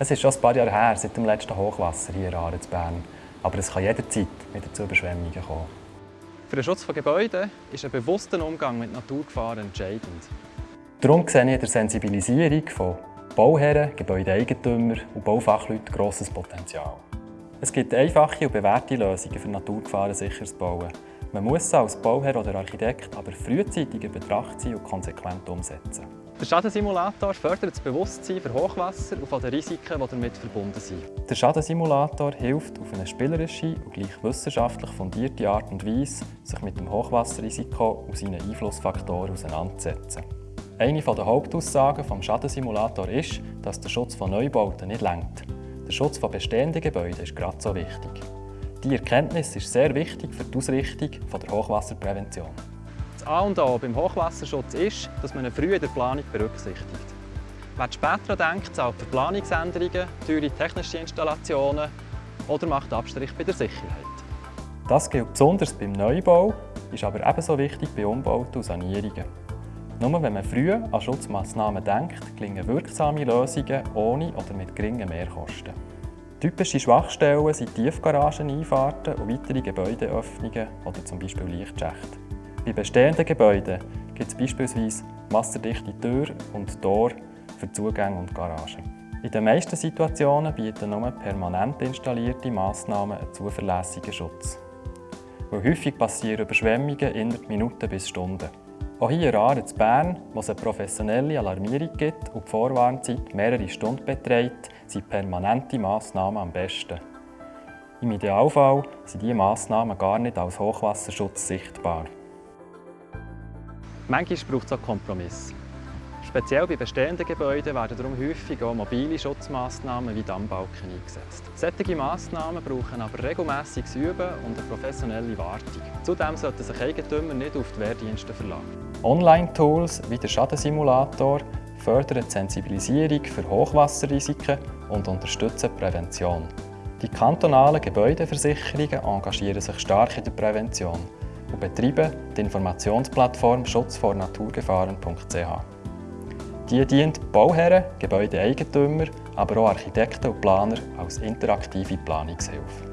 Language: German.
Es ist schon ein paar Jahre her, seit dem letzten Hochwasser hier in Aare zu Bern. Aber es kann jederzeit wieder zu Überschwemmungen kommen. Für den Schutz von Gebäuden ist ein bewusster Umgang mit Naturgefahren entscheidend. Darum sehe ich in der Sensibilisierung von Bauherren, Gebäudeeigentümern und Baufachleuten grosses Potenzial. Es gibt einfache und bewährte Lösungen für Naturgefahren sicheres Bauen. Man muss sie als Bauherr oder Architekt aber frühzeitig in Betracht ziehen und konsequent umsetzen. Der Schadensimulator fördert das Bewusstsein für Hochwasser und von den Risiken, die damit verbunden sind. Der Schadensimulator hilft auf eine spielerische und gleich wissenschaftlich fundierte Art und Weise, sich mit dem Hochwasserrisiko und seinen Einflussfaktoren auseinanderzusetzen. Eine der Hauptaussagen des Schadensimulators ist, dass der Schutz von Neubauten nicht lenkt. Der Schutz von bestehenden Gebäuden ist gerade so wichtig. Diese Erkenntnis ist sehr wichtig für die Ausrichtung der Hochwasserprävention. A und O beim Hochwasserschutz ist, dass man ihn früh in der Planung berücksichtigt. Wer später denkt, zahlt für Planungsänderungen, teure technische Installationen oder macht Abstrich bei der Sicherheit. Das gilt besonders beim Neubau, ist aber ebenso wichtig bei Umbauten und Sanierungen. Nur wenn man früh an Schutzmaßnahmen denkt, gelingen wirksame Lösungen ohne oder mit geringen Mehrkosten. Typische Schwachstellen sind Tiefgarageneinfahrten und weitere Gebäudeöffnungen oder zum Beispiel Lichtschächte. Bei bestehenden Gebäuden gibt es beispielsweise wasserdichte Türen und Tore für Zugänge und Garagen. In den meisten Situationen bieten nur permanent installierte Massnahmen einen zuverlässigen Schutz. Weil häufig passieren Überschwemmungen innerhalb Minuten bis Stunden. Auch hier in Aare in Bern, wo es eine professionelle Alarmierung gibt und die Vorwarnzeit mehrere Stunden beträgt, sind permanente Massnahmen am besten. Im Idealfall sind diese Massnahmen gar nicht als Hochwasserschutz sichtbar. Manchmal braucht es auch Kompromiss. Speziell bei bestehenden Gebäuden werden darum häufig auch mobile Schutzmaßnahmen wie Dammbalken eingesetzt. Solche Massnahmen brauchen aber regelmäßiges Üben und eine professionelle Wartung. Zudem sollten sich Eigentümer nicht auf die Wehrdienste verlagen. Online-Tools wie der Schadensimulator fördern die Sensibilisierung für Hochwasserrisiken und unterstützen die Prävention. Die kantonalen Gebäudeversicherungen engagieren sich stark in der Prävention und betreiben die Informationsplattform schutzvornaturgefahren.ch. Die dient Bauherren, Gebäudeeigentümer, aber auch Architekten und Planer als interaktive Planungshilfe.